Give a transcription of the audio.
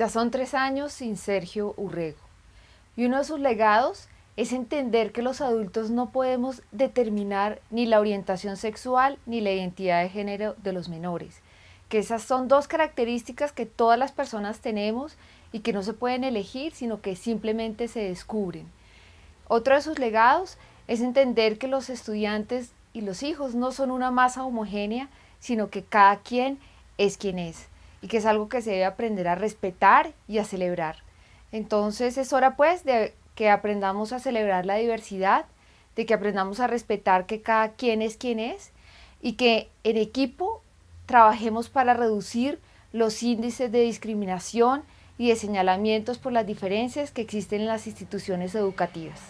Ya son tres años sin Sergio Urrego y uno de sus legados es entender que los adultos no podemos determinar ni la orientación sexual ni la identidad de género de los menores, que esas son dos características que todas las personas tenemos y que no se pueden elegir, sino que simplemente se descubren. Otro de sus legados es entender que los estudiantes y los hijos no son una masa homogénea, sino que cada quien es quien es y que es algo que se debe aprender a respetar y a celebrar. Entonces es hora pues de que aprendamos a celebrar la diversidad, de que aprendamos a respetar que cada quien es quien es y que en equipo trabajemos para reducir los índices de discriminación y de señalamientos por las diferencias que existen en las instituciones educativas.